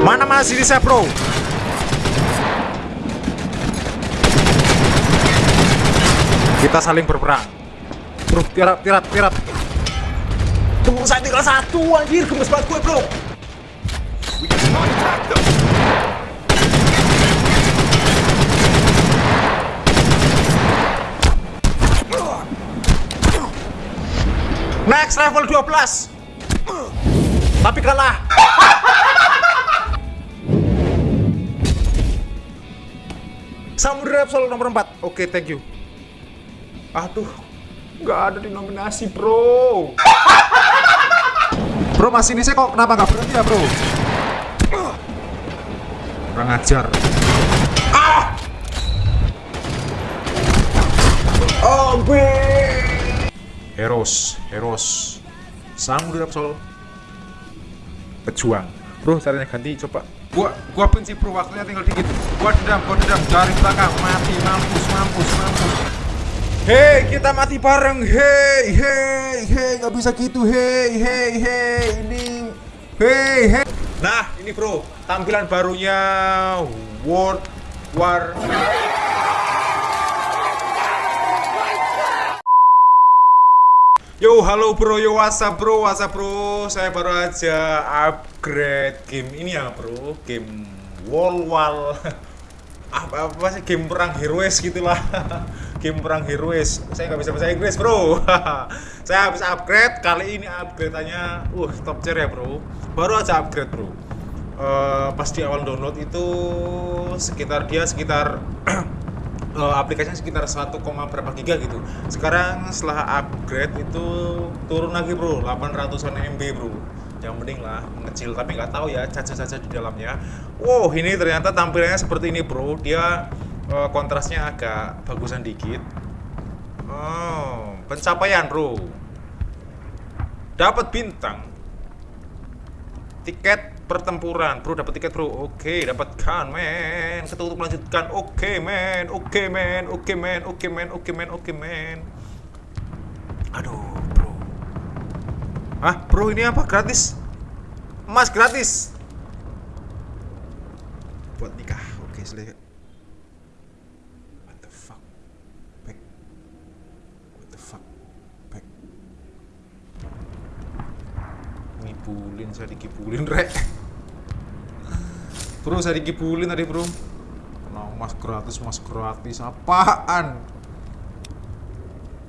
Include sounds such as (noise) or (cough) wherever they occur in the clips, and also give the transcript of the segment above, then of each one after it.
Mana masih bisa bro? Kita saling berperang. Bro, tirat, tirat, tirat. Tunggu saya tinggal satu anjir, gemes banget gue bro. Next level 12 Tapi kalah (laughs) Samudra Absol nomor 4 Oke thank you. Aduh Gak ada di nominasi bro. (laughs) Bro masih ini saya kok kenapa gak berhenti ya bro? Kurang ajar. Ah! Oh Heroes Heroes. Samudra Absol Pejuang. Bro caranya ganti coba Gua gua benci bro waktunya tinggal dikit. Gua dendam, gua dendam dari belakang mati mampus mampus mampus. Hei, kita mati bareng. Hei, hei, hei, nggak bisa gitu. Hei, hei, hei, ini. Hei, hei. Nah, ini bro, tampilan barunya World War Yo, halo bro, yo WhatsApp bro, WhatsApp bro Saya baru aja upgrade game. Ini ya bro? Game Wall Wall (laughs) apa, apa sih, game perang heroes gitulah. (laughs) Game perang heroes. Saya nggak bisa bahasa Inggris bro. (laughs) Saya habis upgrade, kali ini upgrade-nya Uh, top tier ya bro. Baru aja upgrade bro. Uh, Pas di awal download itu Sekitar dia sekitar uh, (clears throat) aplikasinya sekitar 1, berapa giga gitu. Sekarang setelah upgrade itu turun lagi bro. 800an MB bro yang penting lah mengecil tapi nggak tahu ya caca-caca di dalamnya. Wow ini ternyata tampilannya seperti ini bro. Dia uh, kontrasnya agak bagusan dikit. Oh pencapaian bro. Dapat bintang. Tiket pertempuran bro. Dapat tiket bro. Oke dapatkan men. Ketutup melanjutkan. Oke men. Oke men. Oke men. Oke men. Oke men. Oke men. Aduh bro. Ah bro ini apa? Gratis emas gratis. Buat nikah. Oke selesai ngibulin saya dikibulin rek. Bro, saya dikibulin tadi bro. Nah, mas gratis, mas gratis. Apaan?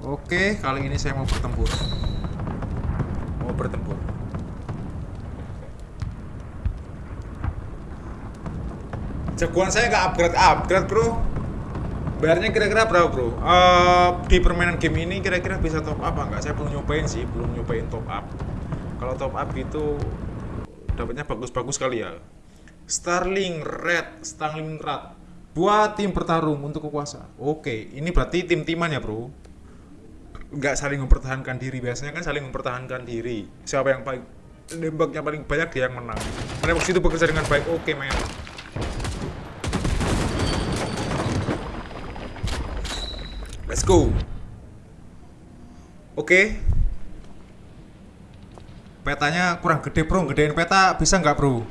Oke, kali ini saya mau bertempur. Mau bertempur Jagoan saya nggak upgrade-upgrade bro Bayarnya kira-kira berapa bro? Uh, di permainan game ini kira-kira bisa top up nggak? Saya belum nyobain sih, belum nyobain top up Kalau top up itu dapatnya bagus-bagus kali ya Starling Red, Starling Red buat tim bertarung untuk kekuasaan. Oke, ini berarti tim-timan ya, Bro. Nggak saling mempertahankan diri. Biasanya kan saling mempertahankan diri. Siapa yang paling nembaknya paling banyak dia yang menang. Menembak itu bekerja dengan baik. Oke, men. Let's go. Oke. Petanya kurang gede, Bro. Gedein peta bisa nggak, Bro?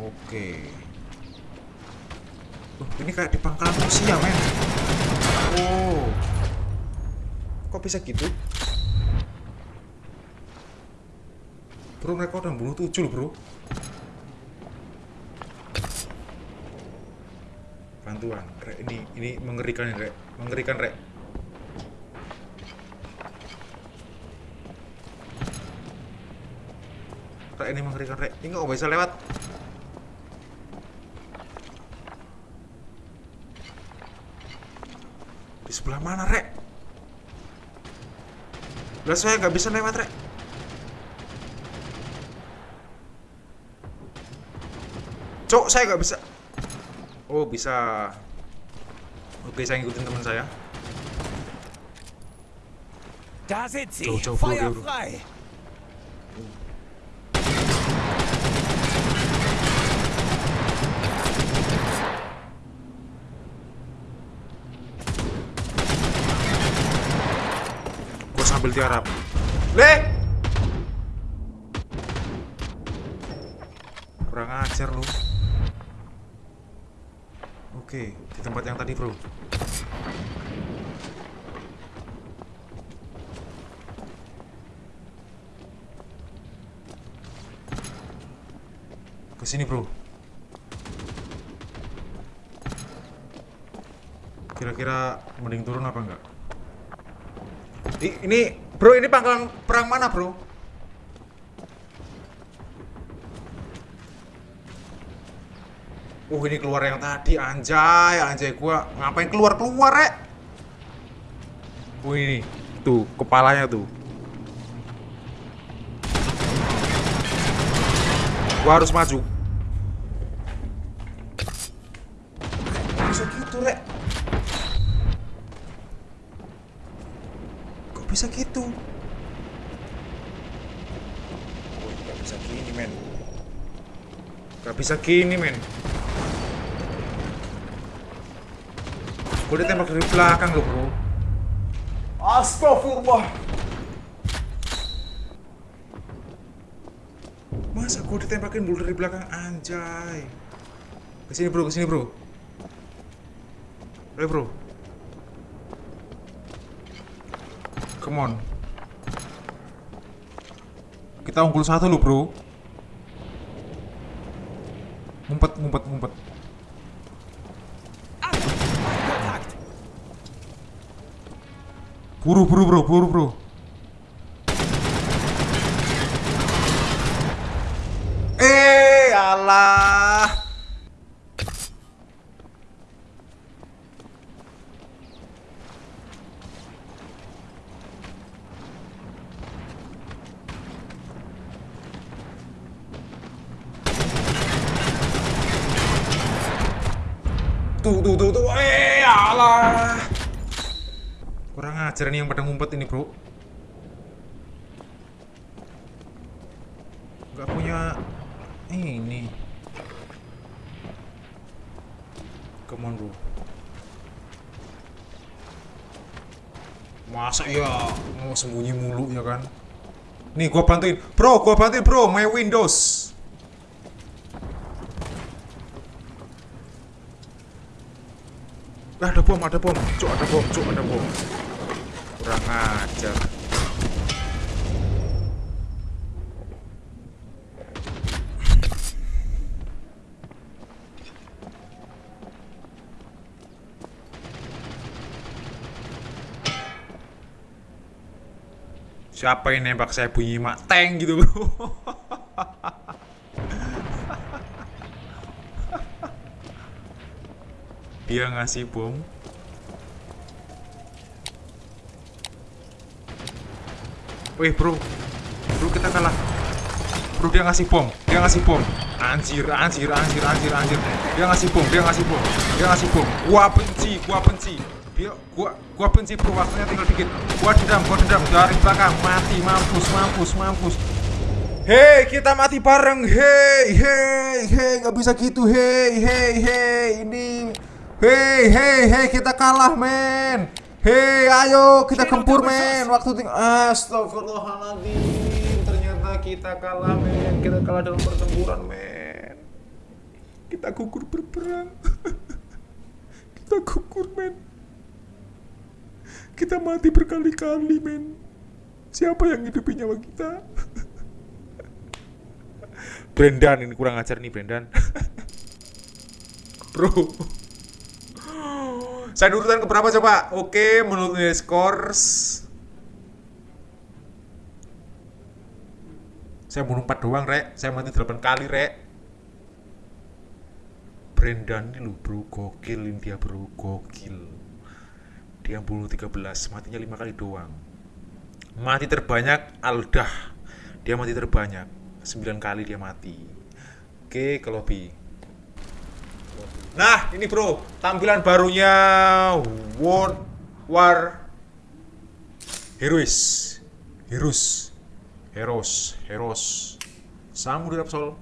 Oke. Oh, ini kayak di pangkalan Rusia, men. Oh. Kok bisa gitu? Bro, mereka udah bunuh tujuh bro. Bantuan, rek. Ini, ini mengerikan, rek. Mengerikan, rek. Rek, ini mengerikan, rek. Ini nggak bisa lewat. Sebelah mana, Rek? Lah saya nggak bisa lewat, Rek. Cok, saya nggak bisa. Oh, bisa. Oke, saya ngikutin teman saya. Jauh, jauh, bro, bro. sambil tiarap. Le! kurang ajar lu oke di tempat yang tadi bro. Ke sini bro. Kira-kira mending turun apa enggak? Ini bro ini pangkalan perang mana bro Uh ini keluar yang tadi anjay. Anjay gua. Ngapain keluar keluar rek? Uh ini tuh kepalanya tuh. Gua harus maju. Bisa gitu rek. Kok bisa gitu? Oh gak bisa gini men. Gak bisa gini men Gue ditembak dari belakang loh bro. Astagfirullah. Masa gue ditembakin dulu dari belakang? Anjay. Ke sini bro, ke sini bro. Ayo bro. Come on. Kita unggul satu loh bro. Ngumpet, ngumpet, ngumpet Buru, buru bro, buru bro Eh, alah. Tuh, tuh, tuh, tuh, eh, alah Kurang ajar nih yang pada ngumpet ini bro. Gak punya ini. Come on bro. Masa ya mau sembunyi mulu ya kan? Nih gua bantuin. Bro gua bantuin bro. My windows. Ada bom, ada bom, cuk, ada bom, cuk, ada bom. Kurang ajar. Siapa yang nembak saya bunyi mak? Tank gitu bro. (laughs) Dia ngasih bom Wih bro. Bro kita kalah. Bro dia ngasih bom. Dia ngasih bom. Anjir, anjir, anjir, anjir, anjir. Dia ngasih bom, dia ngasih bom Dia ngasih bom. Gua benci, gua benci. Dia, gua, gua benci bro, waktunya tinggal dikit. Gua dendam, gua dendam. Dari belakang, mati, mampus, mampus, mampus. Hei, kita mati bareng. Hei, hei, hei. Gak bisa gitu, hei, hei, hei. Ini. Hei, hei, hei, kita kalah men Hei, ayo kita kempur men. Waktu ting Astagfirullahaladzim. Ternyata kita kalah men. Kita kalah dalam pertempuran men. Kita gugur berperang. (laughs) Kita gugur men. Kita mati berkali-kali men. Siapa yang hidupin nyawa kita? (laughs) Brendan ini kurang ajar nih Brendan. (laughs) Bro Saya urutan keberapa coba? Oke, menurut nilai skor Saya bunuh 4 doang, Rek. Saya mati 8 kali, Rek. Brendan ini lu bro, gokil dia bro, gokil. Dia bunuh 13, matinya 5 kali doang. Mati terbanyak Aldah. Dia mati terbanyak. 9 kali dia mati. Oke, ke lobby. Nah, ini bro, tampilan barunya World War Heroes. Heroes. Heroes, Heroes. Samurai Absol.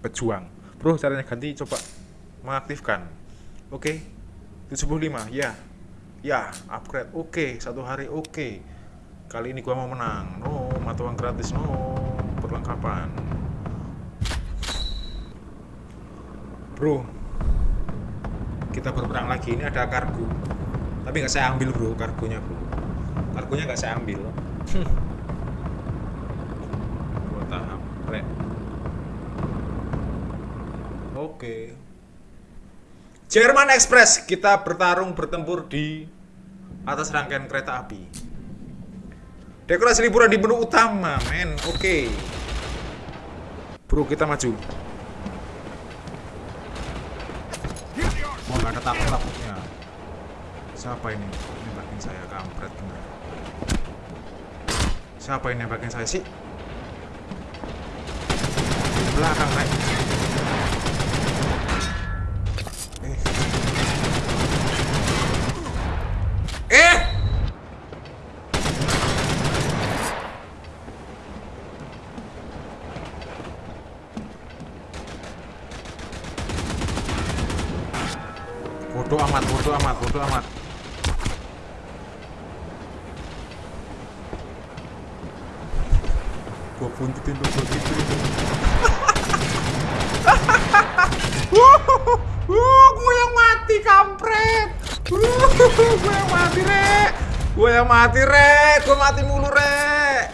Pejuang. Bro, caranya ganti coba mengaktifkan. Oke. 75, ya. Ya, upgrade. Oke, satu hari oke. Kali ini gua mau menang. No, mata uang gratis no. Perlengkapan. Bro, kita berperang lagi. Ini ada kargo. Tapi nggak saya ambil bro, kargonya bro. Kargonya nggak saya ambil. (laughs) Dua tahap, rek. Oke. Jerman Express, kita bertarung bertempur di atas rangkaian kereta api. Dekorasi liburan di menu utama, men. Oke. Bro, kita maju. Oh, nggak ada takut-takutnya. Siapa ini? Nembakin saya kampret bener. Siapa ini nembakin saya sih? Belakang, Rek. Eh. Eh! Bodoh amat, bodoh amat, bodoh amat. Gua buntutin lu, gua gituin lu. Wuh, gue yang mati kampret. Wuh, gue yang mati rek. Gue yang mati rek. Gue mati mulu rek.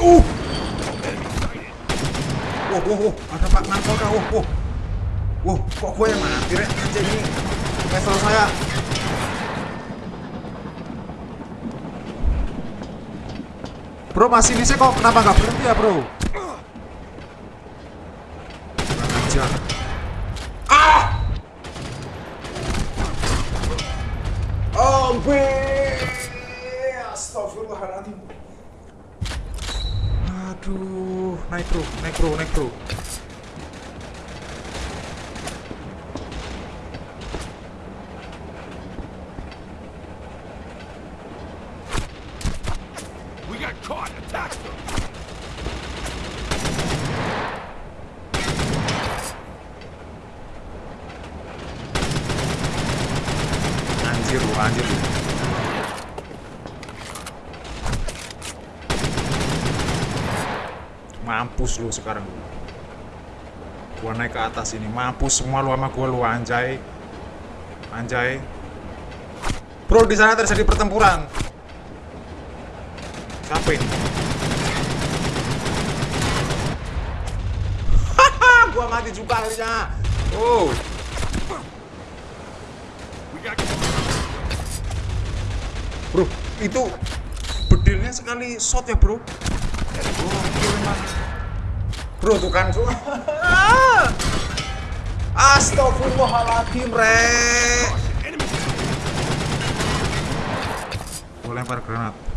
Uh. Wow, wow, ada Pak Narkoba, wow, wow. Wow, kok gue yang mati, Rek? Anjir, ini level saya. Bro, masih bisa kok, kenapa nggak berhenti ya, bro? Kurang ajar. Ah! Oh, gue. Astagfirullahaladzim. Aduh, naik bro, naik bro, naik bro. We got caught. Attack. Anjir lu, anjir. Mampus lu sekarang. Gua naik ke atas ini, mampus semua lu sama gua lu anjay. Anjay. Bro, di sana terjadi pertempuran. Siapa ini? Haha, gua mati juga akhirnya. Oh. Bro, itu bedilnya sekali shot ya, Bro. Bro, tuh kan. (laughs) Astagfirullahaladzim, enemy. Gue lempar granat.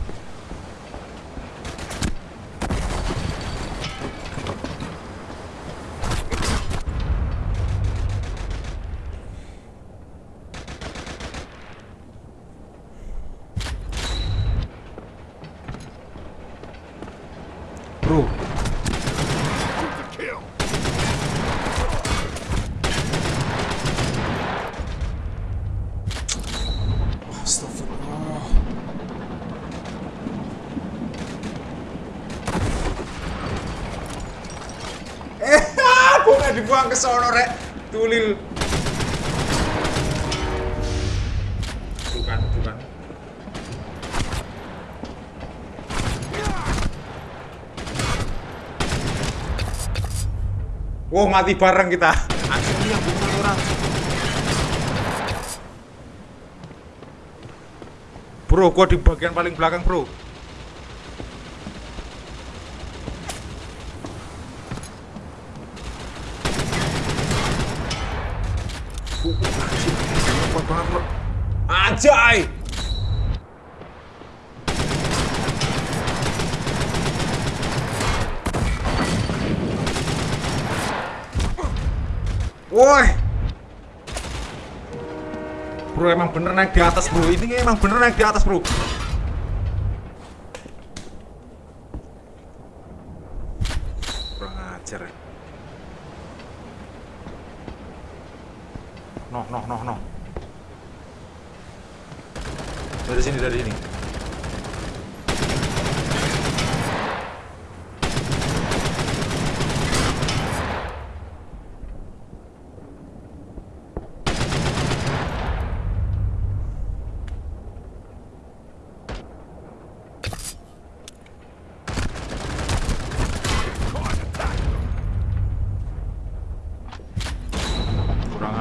Bro, Wow, mati bareng kita. Asli yang bukan orang. Bro, gua di bagian paling belakang, bro. Uh, anjing, kuat banget, bro. Anjay! Woi! Bro emang bener naik di atas bro. Ini emang bener naik di atas bro. Kurang ajar ya. Noh, noh, noh, noh. Dari sini, dari sini. Kurang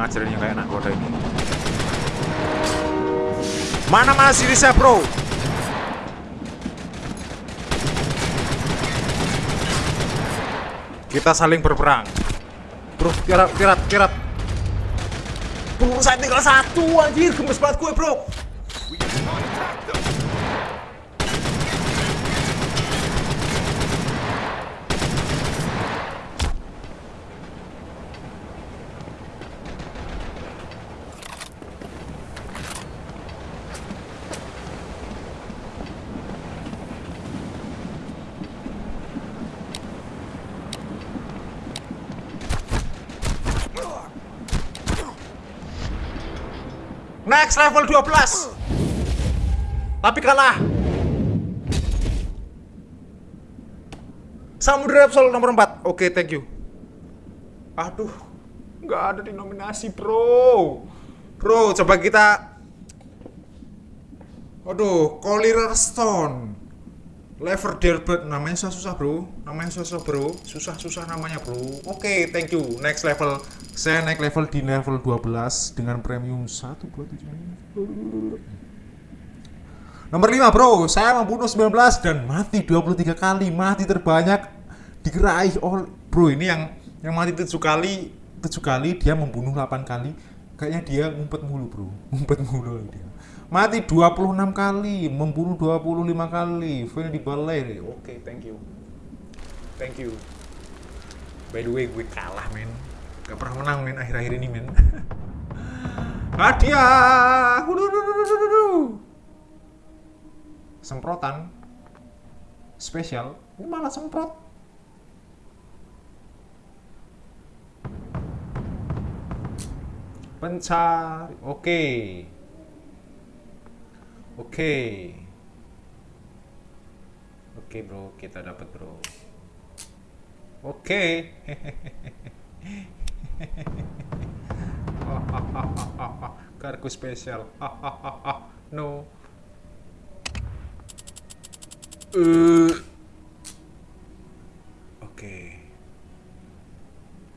kayak anak kota ini. Mana masih bisa, bro? Kita saling berperang. Bro, tirat, tirat, tirat. Peluru saya tinggal satu, anjir. Gemes banget gue, bro. Next level 12. Tapi kalah. Samudra Repsol nomor 4. Oke, thank you. Aduh, nggak ada di nominasi, bro. Bro, coba kita. Aduh, Collier Stone. Lever Delbert namanya susah-susah, bro. Namanya susah, bro. Susah-susah namanya, bro. Oke, thank you. Next level. Saya naik level di level 12 dengan premium 1 2 7. Nomor 5 bro, saya membunuh 19 dan mati 23 kali, mati terbanyak dikeraih oleh bro ini yang yang mati 7 kali, 7 kali dia membunuh 8 kali. Kayaknya dia ngumpet mulu bro, (laughs) ngumpet mulu dia. Mati 26 kali, membunuh 25 kali, fail di balai. Oke, thank you. Thank you. By the way, gue kalah men. Gak pernah menang men akhir-akhir ini men. (laughs) Hadiah. Semprotan spesial. Ini malah semprot. Pencari. Oke. Oke. Oke, Bro. Kita dapat, Bro. Oke. (laughs) Kargo spesial. (laughs) no. Eh. Oke.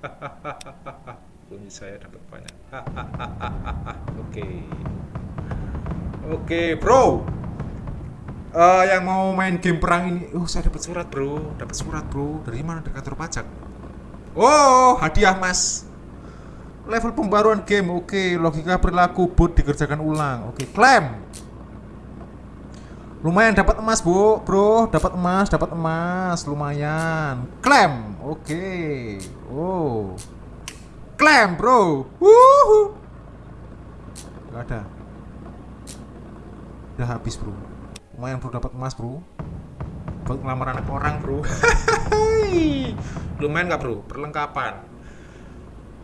(laughs) Kunci saya dapat banyak. Oke. Oke, bro. Eh, yang mau main game perang ini, oh saya dapat surat bro, dapat surat bro. Dari mana? Dari kantor pajak. Oh, hadiah mas. Level pembaruan game, oke. Logika perilaku bot dikerjakan ulang, oke. Klaim. Lumayan dapat emas bu, bro. Dapat emas, dapat emas, lumayan. Klaim, oke. Oh, klaim bro. Wuhu. Gak ada. Udah habis bro. Lumayan bro dapat emas bro. Buat ngelamar anak orang bro. (laughs) Lumayan gak bro? Perlengkapan.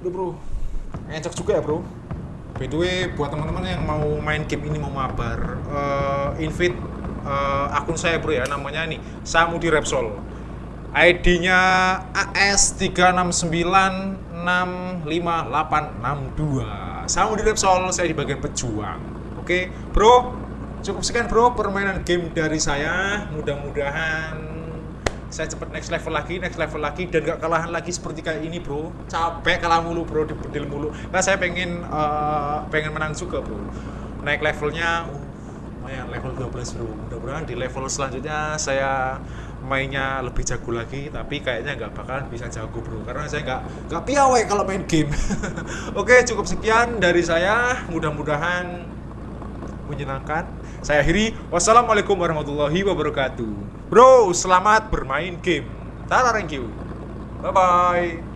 Udah bro. Ngecek juga ya bro. By the way, buat teman-teman yang mau main game ini mau mabar, eh, invite eh, akun saya bro ya, namanya nih Samudi Repsol. ID-nya AS369658862. Samudi Repsol, saya di bagian pejuang. Oke, bro, cukup sekian bro permainan game dari saya. Mudah-mudahan saya cepet next level lagi, next level lagi dan gak kalahan lagi seperti kayak ini bro. Capek kalah mulu bro, dibedil mulu. Nah saya pengen eh, pengen menang juga bro. Naik levelnya, uh, lumayan level 12 bro. Mudah-mudahan di level selanjutnya saya mainnya lebih jago lagi tapi kayaknya nggak bakalan bisa jago bro karena saya nggak nggak piawai kalau main game (laughs) oke cukup sekian dari saya mudah-mudahan menyenangkan. Saya akhiri. Wassalamualaikum warahmatullahi wabarakatuh. Bro, selamat bermain game. Tara, thank you. Bye bye.